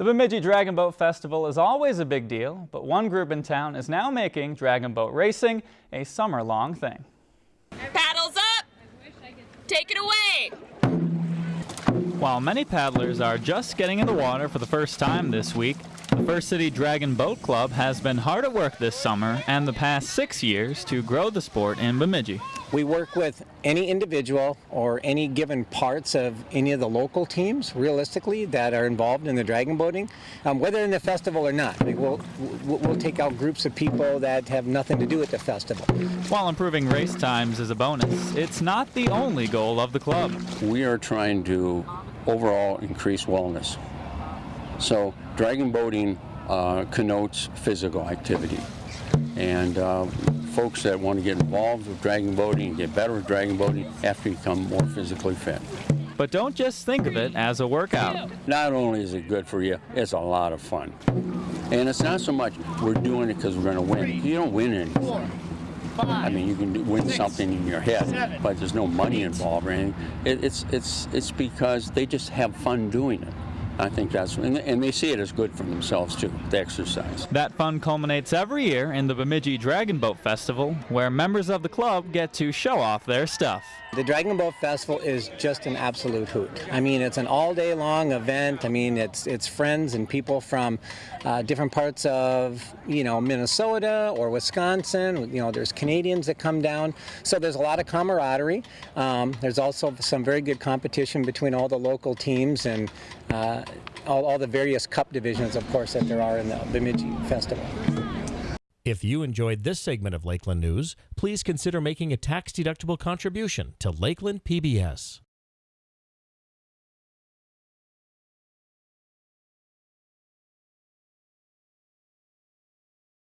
The Bemidji Dragon Boat Festival is always a big deal, but one group in town is now making dragon boat racing a summer-long thing. Paddles up! Take it away! While many paddlers are just getting in the water for the first time this week, the First City Dragon Boat Club has been hard at work this summer and the past six years to grow the sport in Bemidji. We work with any individual or any given parts of any of the local teams, realistically, that are involved in the dragon boating, um, whether in the festival or not. We'll, we'll take out groups of people that have nothing to do with the festival. While improving race times is a bonus, it's not the only goal of the club. We are trying to overall increase wellness. So dragon boating uh, connotes physical activity. And uh, folks that want to get involved with dragon boating and get better at dragon boating have to become more physically fit. But don't just think of it as a workout. Not only is it good for you, it's a lot of fun. And it's not so much we're doing it because we're going to win. You don't win anything. I mean, you can win something in your head, but there's no money involved or anything. It, it's, it's, it's because they just have fun doing it. I think that's, and, and they see it as good for themselves too, the exercise. That fun culminates every year in the Bemidji Dragon Boat Festival, where members of the club get to show off their stuff. The Dragon Boat Festival is just an absolute hoot. I mean, it's an all-day long event. I mean, it's it's friends and people from uh, different parts of you know Minnesota or Wisconsin. You know, there's Canadians that come down, so there's a lot of camaraderie. Um, there's also some very good competition between all the local teams and uh, all, all the various cup divisions, of course, that there are in the Bemidji Festival. If you enjoyed this segment of Lakeland News, please consider making a tax-deductible contribution to Lakeland PBS.